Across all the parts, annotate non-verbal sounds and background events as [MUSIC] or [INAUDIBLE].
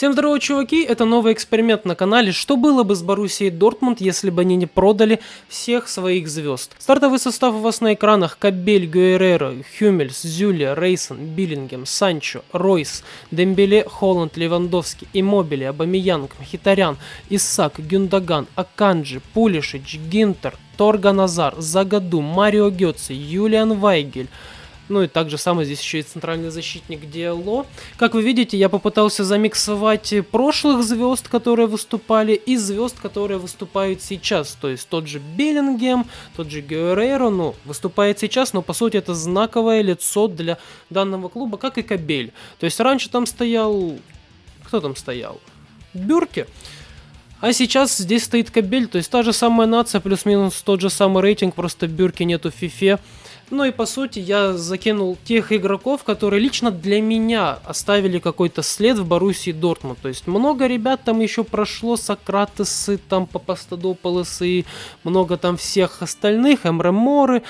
Всем здорово, чуваки! Это новый эксперимент на канале. Что было бы с Боруссией Дортмунд, если бы они не продали всех своих звезд? Стартовый состав у вас на экранах. Кабель, Гуэреро, Хюмельс, Зюля, Рейсон, Биллингем, Санчо, Ройс, Дембеле, Холланд, Левандовский, Иммобили, Абамиянг, Мхитарян, Исак, Гюндаган, Аканджи, Пулишич, Гинтер, Торга Назар, Загаду, Марио Гетце, Юлиан Вайгель, ну и также самое здесь еще и центральный защитник Диало. Как вы видите, я попытался замиксовать прошлых звезд, которые выступали, и звезд, которые выступают сейчас. То есть тот же Беллингем, тот же Гюэреро, ну, выступает сейчас, но по сути это знаковое лицо для данного клуба, как и Кабель. То есть раньше там стоял... Кто там стоял? Бюрки. А сейчас здесь стоит Кабель, то есть та же самая нация, плюс-минус тот же самый рейтинг, просто Бюрки нету в фифе. Ну и по сути я закинул тех игроков, которые лично для меня оставили какой-то след в Боруссии Дортмунд. То есть много ребят там еще прошло, Сократесы, там Папастадополосы, много там всех остальных, Эмреморы.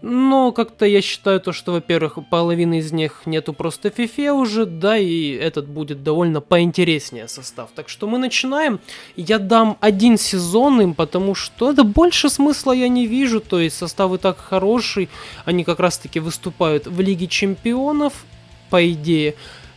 Но как-то я считаю то, что, во-первых, половины из них нету просто фифе уже, да, и этот будет довольно поинтереснее состав. Так что мы начинаем. Я дам один сезон им, потому что это больше смысла я не вижу, то есть состав и так хороший, они как раз таки выступают в Лиге Чемпионов, по идее.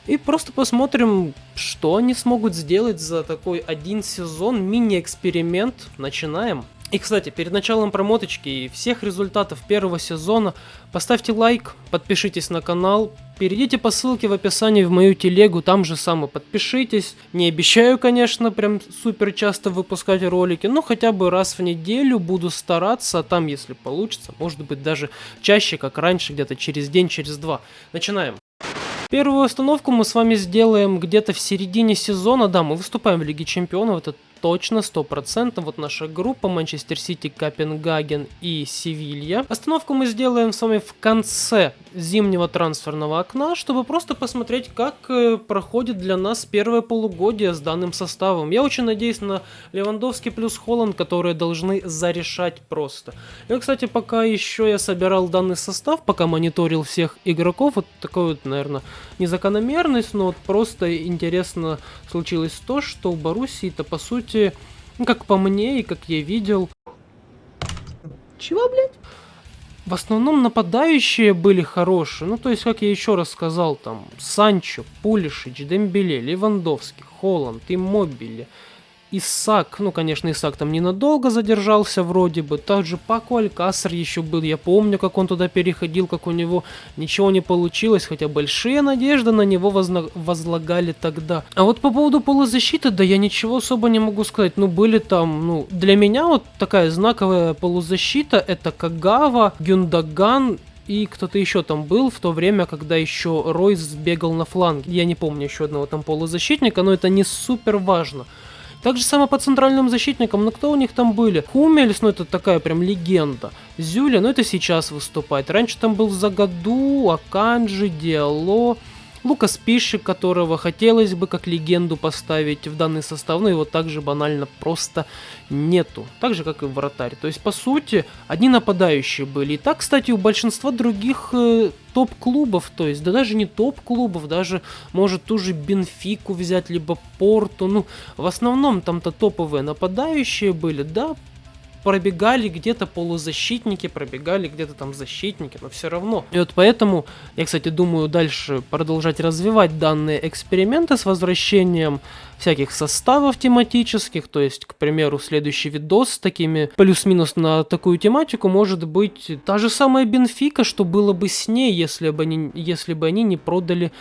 И просто посмотрим, что они смогут сделать за такой один сезон, мини-эксперимент. Начинаем. И, кстати, перед началом промоточки и всех результатов первого сезона поставьте лайк, подпишитесь на канал, перейдите по ссылке в описании в мою телегу, там же самое подпишитесь. Не обещаю, конечно, прям супер часто выпускать ролики, но хотя бы раз в неделю буду стараться, а там, если получится, может быть даже чаще, как раньше, где-то через день, через два. Начинаем. Первую остановку мы с вами сделаем где-то в середине сезона. Да, мы выступаем в Лиге Чемпионов, это точно, 100%. Вот наша группа Манчестер Сити, Копенгаген и Севилья. Остановку мы сделаем с вами в конце зимнего трансферного окна, чтобы просто посмотреть, как э, проходит для нас первое полугодие с данным составом. Я очень надеюсь на Левандовский плюс Холланд, которые должны зарешать просто. И, кстати, пока еще я собирал данный состав, пока мониторил всех игроков, вот такой вот, наверное, незакономерность, но вот просто интересно случилось то, что у Боруссии-то по сути сути, ну, как по мне и как я видел... Чего, блядь? В основном нападающие были хорошие. Ну, то есть, как я еще раз сказал, там, Санчо, Пулишич, Дембеле, Левандовский, Холланд, Иммобили, Исак, ну, конечно, Исак там ненадолго задержался вроде бы. Также Пако Алькасар еще был. Я помню, как он туда переходил, как у него ничего не получилось, хотя большие надежды на него возлагали тогда. А вот по поводу полузащиты, да я ничего особо не могу сказать. Ну, были там, ну, для меня вот такая знаковая полузащита, это Кагава, Гюндаган и кто-то еще там был в то время, когда еще Ройс бегал на фланге. Я не помню еще одного там полузащитника, но это не супер важно. Так же самое по центральным защитникам, ну кто у них там были? Хумельс, ну это такая прям легенда. Зюля, ну это сейчас выступает. Раньше там был Загаду, Аканджи, Диало. Лукас Пишик, которого хотелось бы как легенду поставить в данный состав, но его также банально просто нету. Так же, как и вратарь. То есть, по сути, одни нападающие были. И так, кстати, у большинства других э, топ-клубов, то есть, да даже не топ-клубов, даже, может, ту же Бенфику взять, либо Порту, ну, в основном там-то топовые нападающие были, да, пробегали где-то полузащитники, пробегали где-то там защитники, но все равно. И вот поэтому я, кстати, думаю дальше продолжать развивать данные эксперименты с возвращением всяких составов тематических, то есть, к примеру, следующий видос с такими плюс-минус на такую тематику может быть та же самая Бенфика, что было бы с ней, если бы они, если бы они не продали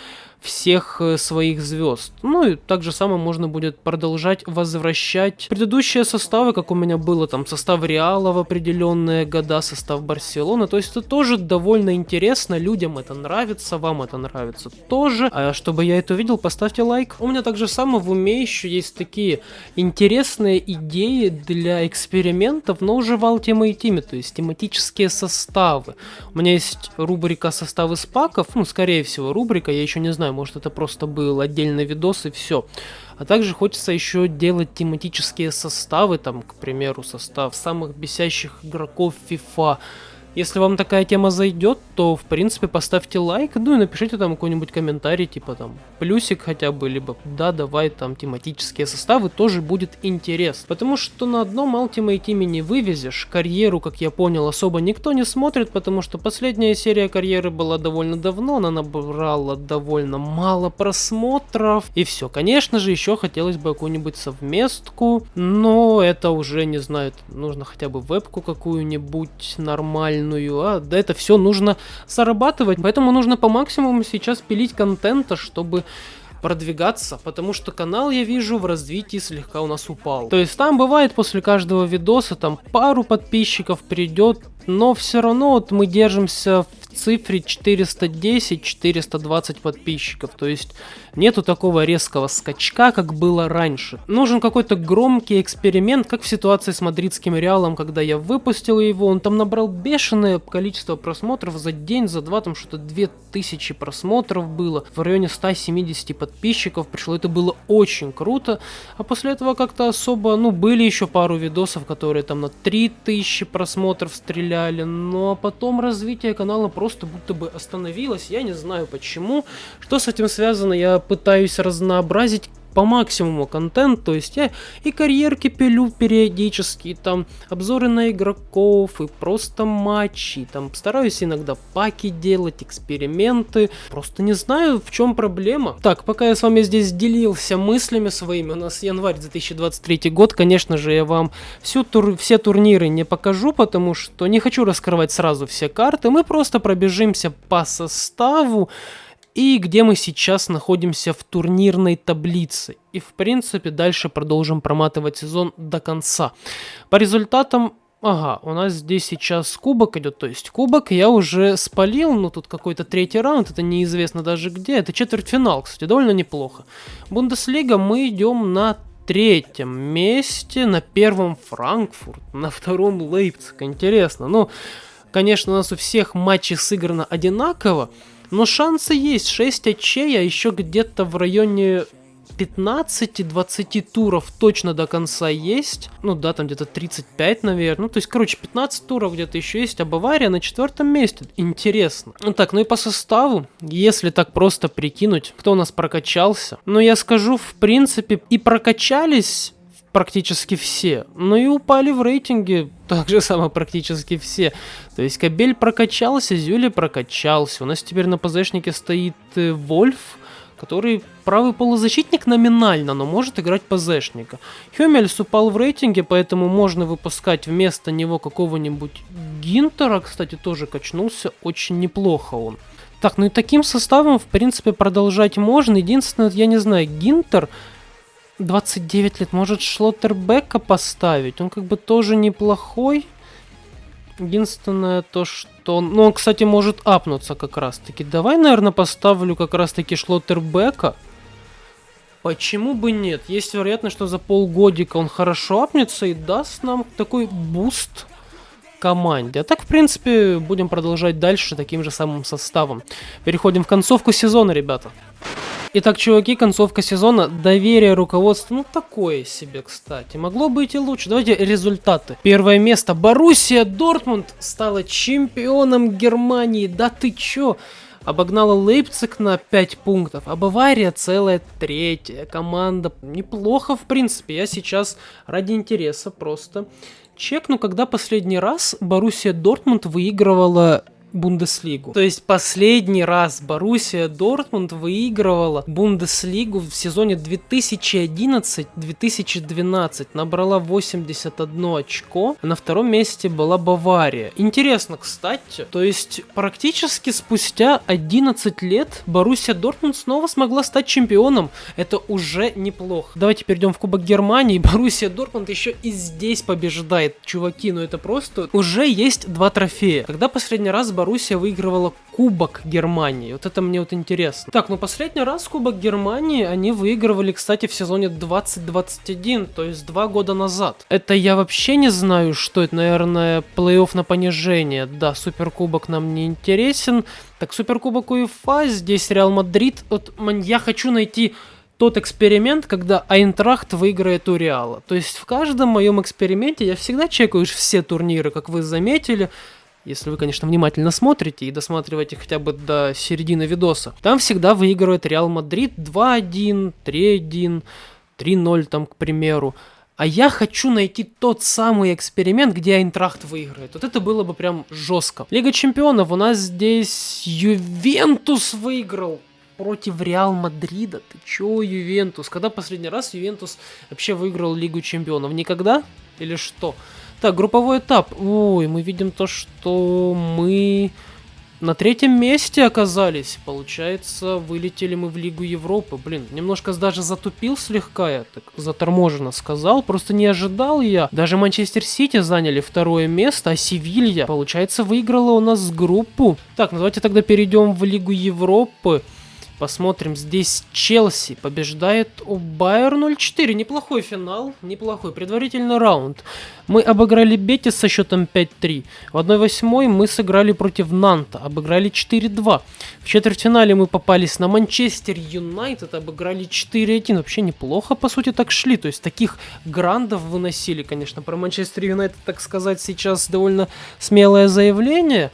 всех э, своих звезд. Ну и так же самое можно будет продолжать возвращать предыдущие составы, как у меня было там состав Реала в определенные года, состав Барселоны. То есть это тоже довольно интересно, людям это нравится, вам это нравится тоже. А чтобы я это увидел, поставьте лайк. У меня также самое в уме еще есть такие интересные идеи для экспериментов, но уже в Ultimate Team, то есть тематические составы. У меня есть рубрика составы спаков, ну скорее всего рубрика, я еще не знаю, знаю, может это просто был отдельный видос и все. А также хочется еще делать тематические составы, там, к примеру, состав самых бесящих игроков FIFA. Если вам такая тема зайдет, то в принципе, поставьте лайк, ну и напишите там какой-нибудь комментарий, типа там плюсик хотя бы, либо да, давай там тематические составы, тоже будет интересно. Потому что на одном Ultimate Team не вывезешь, карьеру, как я понял, особо никто не смотрит, потому что последняя серия карьеры была довольно давно, она набрала довольно мало просмотров, и все. Конечно же, еще хотелось бы какую-нибудь совместку, но это уже, не знаю, нужно хотя бы вебку какую-нибудь нормальную, а да это все нужно зарабатывать, поэтому нужно по максимуму сейчас пилить контента, чтобы продвигаться, потому что канал, я вижу, в развитии слегка у нас упал. То есть там бывает после каждого видоса там пару подписчиков придет, но все равно вот мы держимся цифре 410-420 подписчиков. То есть нету такого резкого скачка, как было раньше. Нужен какой-то громкий эксперимент, как в ситуации с мадридским Реалом, когда я выпустил его, он там набрал бешеное количество просмотров за день, за два, там что-то 2000 просмотров было, в районе 170 подписчиков пришло, это было очень круто, а после этого как-то особо, ну, были еще пару видосов, которые там на 3000 просмотров стреляли, но потом развитие канала просто будто бы остановилось, я не знаю почему, что с этим связано, я пытаюсь разнообразить по максимуму контент, то есть я и карьерки пилю периодически, и там обзоры на игроков, и просто матчи, там стараюсь иногда паки делать, эксперименты, просто не знаю, в чем проблема. Так, пока я с вами здесь делился мыслями своими, у нас январь 2023 год, конечно же, я вам всю тур все турниры не покажу, потому что не хочу раскрывать сразу все карты, мы просто пробежимся по составу, и где мы сейчас находимся в турнирной таблице. И в принципе дальше продолжим проматывать сезон до конца. По результатам Ага, у нас здесь сейчас кубок идет, то есть кубок я уже спалил, но тут какой-то третий раунд, это неизвестно даже где, это четвертьфинал, кстати, довольно неплохо. Бундеслига мы идем на третьем месте, на первом Франкфурт, на втором Лейпциг, интересно, ну, конечно, у нас у всех матчей сыграно одинаково, но шансы есть. 6 очей, а еще где-то в районе 15-20 туров точно до конца есть. Ну да, там где-то 35, наверное. Ну, то есть, короче, 15 туров где-то еще есть, а Бавария на четвертом месте. Интересно. Ну так, ну и по составу, если так просто прикинуть, кто у нас прокачался. Ну, я скажу, в принципе, и прокачались практически все. Ну и упали в рейтинге [LAUGHS] так же само практически все. То есть Кабель прокачался, Зюли прокачался. У нас теперь на ПЗшнике стоит э, Вольф, который правый полузащитник номинально, но может играть ПЗшника. Хюмельс упал в рейтинге, поэтому можно выпускать вместо него какого-нибудь Гинтера, кстати, тоже качнулся, очень неплохо он. Так, ну и таким составом, в принципе, продолжать можно. Единственное, я не знаю, Гинтер 29 лет. Может Шлоттербека поставить? Он как бы тоже неплохой. Единственное то, что... Ну, он, кстати, может апнуться как раз-таки. Давай, наверное, поставлю как раз-таки Шлоттербека. Почему бы нет? Есть вероятность, что за полгодика он хорошо апнется и даст нам такой буст команде. А так, в принципе, будем продолжать дальше таким же самым составом. Переходим в концовку сезона, ребята. Итак, чуваки, концовка сезона. Доверие руководства, ну такое себе, кстати. Могло быть и лучше. Давайте результаты. Первое место. Боруссия Дортмунд стала чемпионом Германии. Да ты чё? Обогнала Лейпциг на 5 пунктов, а Бавария целая третья команда. Неплохо, в принципе. Я сейчас ради интереса просто чекну, когда последний раз Боруссия Дортмунд выигрывала Бундеслигу. То есть последний раз Боруссия Дортмунд выигрывала Бундеслигу в сезоне 2011-2012. Набрала 81 очко. На втором месте была Бавария. Интересно, кстати, то есть практически спустя 11 лет Боруссия Дортмунд снова смогла стать чемпионом. Это уже неплохо. Давайте перейдем в Кубок Германии. [LAUGHS] Боруссия Дортмунд еще и здесь побеждает. Чуваки, ну это просто... Уже есть два трофея. Когда последний раз Боруссия выигрывала Кубок Германии. Вот это мне вот интересно. Так, ну последний раз Кубок Германии они выигрывали, кстати, в сезоне 2021, то есть два года назад. Это я вообще не знаю, что это, наверное, плей-офф на понижение. Да, Суперкубок нам не интересен. Так, Суперкубок УЕФА, здесь Реал Мадрид. Вот я хочу найти тот эксперимент, когда Айнтрахт выиграет у Реала. То есть в каждом моем эксперименте я всегда чекаю все турниры, как вы заметили. Если вы, конечно, внимательно смотрите и досматриваете хотя бы до середины видоса, там всегда выигрывает Реал Мадрид 2-1, 3-1, 3-0 там, к примеру. А я хочу найти тот самый эксперимент, где Айнтрахт выиграет. Вот это было бы прям жестко. Лига чемпионов у нас здесь Ювентус выиграл против Реал Мадрида. Ты чё, Ювентус? Когда последний раз Ювентус вообще выиграл Лигу чемпионов? Никогда? Или что? Так, групповой этап. Ой, мы видим то, что мы на третьем месте оказались. Получается, вылетели мы в Лигу Европы. Блин, немножко даже затупил слегка, я так заторможенно сказал. Просто не ожидал я. Даже Манчестер Сити заняли второе место, а Севилья, получается, выиграла у нас группу. Так, ну давайте тогда перейдем в Лигу Европы. Посмотрим, здесь Челси побеждает у Байер 0-4. Неплохой финал, неплохой предварительный раунд. Мы обыграли Бетис со счетом 5-3. В 1-8 мы сыграли против Нанта, обыграли 4-2. В четвертьфинале мы попались на Манчестер Юнайтед, обыграли 4-1. Вообще неплохо, по сути, так шли. То есть таких грандов выносили, конечно. Про Манчестер Юнайтед, так сказать, сейчас довольно смелое заявление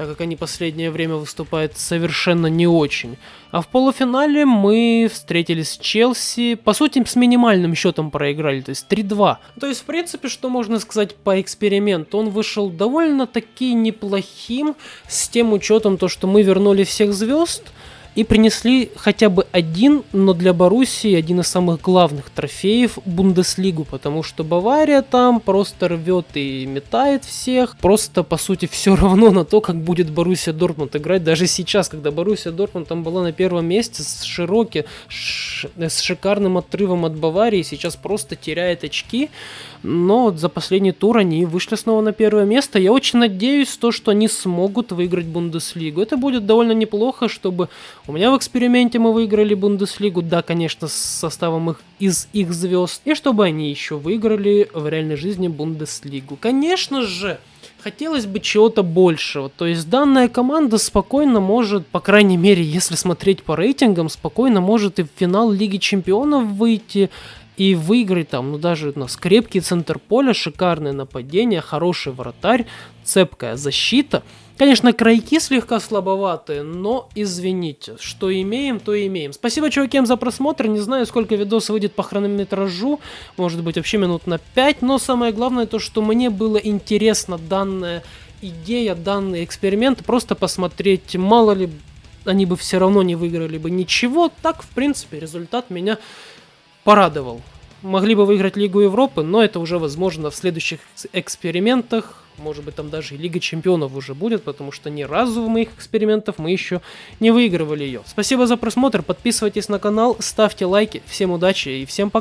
так как они последнее время выступают совершенно не очень. А в полуфинале мы встретились с Челси, по сути, с минимальным счетом проиграли, то есть 3-2. То есть, в принципе, что можно сказать по эксперименту, он вышел довольно-таки неплохим, с тем учетом, то, что мы вернули всех звезд, и принесли хотя бы один, но для Боруссии один из самых главных трофеев Бундеслигу, потому что Бавария там просто рвет и метает всех, просто по сути все равно на то, как будет Боруссия Дортмунд играть, даже сейчас, когда Боруссия Дортмунд там была на первом месте с широким, с шикарным отрывом от Баварии, сейчас просто теряет очки, но за последний тур они вышли снова на первое место, я очень надеюсь, то, что они смогут выиграть Бундеслигу, это будет довольно неплохо, чтобы у меня в эксперименте мы выиграли Бундеслигу, да, конечно, с составом их, из их звезд, и чтобы они еще выиграли в реальной жизни Бундеслигу. Конечно же, хотелось бы чего-то большего. То есть данная команда спокойно может, по крайней мере, если смотреть по рейтингам, спокойно может и в финал Лиги Чемпионов выйти и выиграть там, ну даже у нас крепкий центр поля, шикарное нападение, хороший вратарь, цепкая защита – Конечно, крайки слегка слабоватые, но извините, что имеем, то имеем. Спасибо, чувакам, за просмотр. Не знаю, сколько видос выйдет по хронометражу. Может быть, вообще минут на 5. Но самое главное то, что мне было интересно данная идея, данный эксперимент. Просто посмотреть, мало ли они бы все равно не выиграли бы ничего. Так, в принципе, результат меня порадовал. Могли бы выиграть Лигу Европы, но это уже возможно в следующих экспериментах. Может быть, там даже и Лига Чемпионов уже будет, потому что ни разу в моих экспериментах мы еще не выигрывали ее. Спасибо за просмотр, подписывайтесь на канал, ставьте лайки. Всем удачи и всем пока.